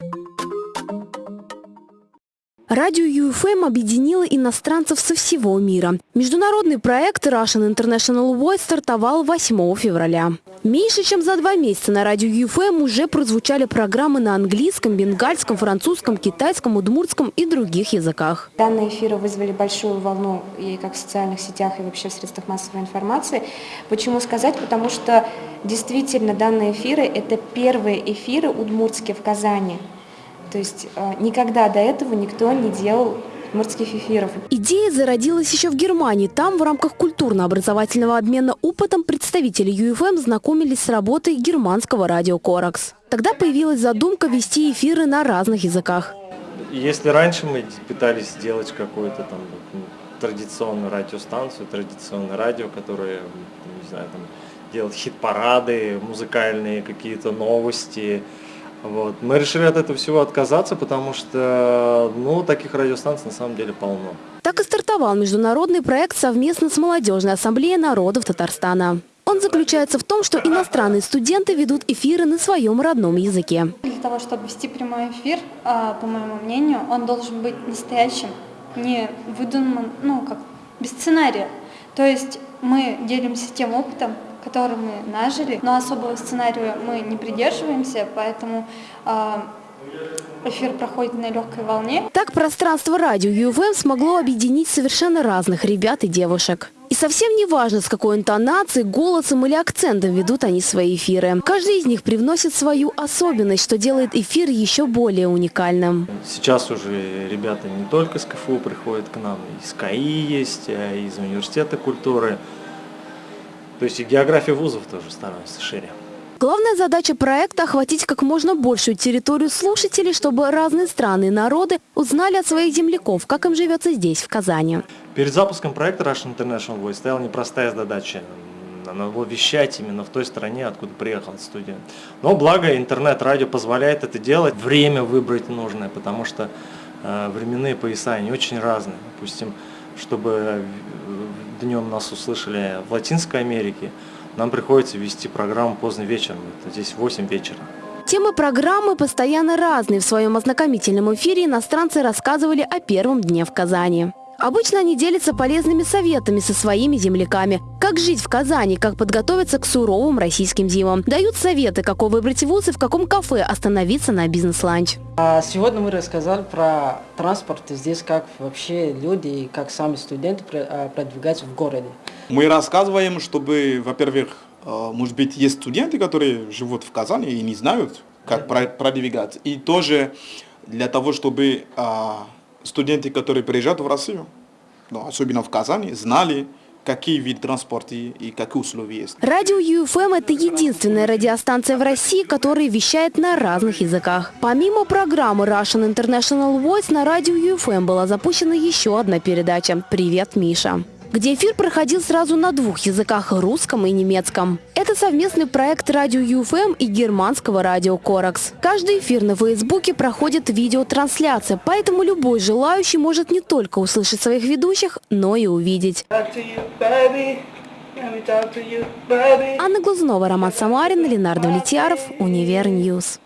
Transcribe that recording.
Thank you. Радио UFM объединило иностранцев со всего мира. Международный проект Russian International Voice стартовал 8 февраля. Меньше чем за два месяца на радио UFM уже прозвучали программы на английском, бенгальском, французском, китайском, удмуртском и других языках. Данные эфиры вызвали большую волну и как в социальных сетях, и вообще в средствах массовой информации. Почему сказать? Потому что действительно данные эфиры – это первые эфиры удмуртские в Казани. То есть э, никогда до этого никто не делал морских эфиров. Идея зародилась еще в Германии. Там в рамках культурно-образовательного обмена опытом представители UFM знакомились с работой германского радио «Коракс». Тогда появилась задумка вести эфиры на разных языках. Если раньше мы пытались сделать какую-то там традиционную радиостанцию, традиционное радио, которое, не знаю, там, делать хит-парады, музыкальные какие-то новости, вот. Мы решили от этого всего отказаться, потому что ну, таких радиостанций на самом деле полно. Так и стартовал международный проект совместно с Молодежной ассамблеей народов Татарстана. Он заключается в том, что иностранные студенты ведут эфиры на своем родном языке. Для того, чтобы вести прямой эфир, а, по моему мнению, он должен быть настоящим, не выдуманным, ну, как без сценария. То есть мы делимся тем опытом, который мы нажили, но особого сценария мы не придерживаемся, поэтому э, эфир проходит на легкой волне. Так пространство радио ЮФМ смогло объединить совершенно разных ребят и девушек. Совсем не важно, с какой интонацией, голосом или акцентом ведут они свои эфиры. Каждый из них привносит свою особенность, что делает эфир еще более уникальным. Сейчас уже ребята не только с КФУ приходят к нам, из КАИ есть, а из Университета культуры. То есть и география вузов тоже становится шире. Главная задача проекта – охватить как можно большую территорию слушателей, чтобы разные страны и народы узнали от своих земляков, как им живется здесь, в Казани. Перед запуском проекта Russian International Voice стояла непростая задача. Надо было вещать именно в той стране, откуда приехал студент. Но благо интернет-радио позволяет это делать. Время выбрать нужное, потому что э, временные пояса, они очень разные. Допустим, чтобы днем нас услышали в Латинской Америке, нам приходится вести программу поздно вечером, это здесь 8 вечера. Темы программы постоянно разные. В своем ознакомительном эфире иностранцы рассказывали о первом дне в Казани. Обычно они делятся полезными советами со своими земляками. Как жить в Казани, как подготовиться к суровым российским зимам. Дают советы, какой выбрать вуз и в каком кафе остановиться на бизнес-ланч. А сегодня мы рассказали про транспорт здесь, как вообще люди и как сами студенты а, продвигаются в городе. Мы рассказываем, чтобы, во-первых, а, может быть, есть студенты, которые живут в Казани и не знают, как продвигаться. И тоже для того, чтобы студенты, которые приезжают в Россию, ну, особенно в Казани, знали, какие виды транспорта и какие условия есть. Радио ЮФМ – это единственная радиостанция в России, которая вещает на разных языках. Помимо программы Russian International Voice, на радио ЮФМ была запущена еще одна передача «Привет, Миша» где эфир проходил сразу на двух языках – русском и немецком. Это совместный проект радио UFM и германского радио Corax. Каждый эфир на Фейсбуке проходит видеотрансляция, поэтому любой желающий может не только услышать своих ведущих, но и увидеть. Анна Глазунова, Роман Самарин, Ленар Довлетьяров, Univer News.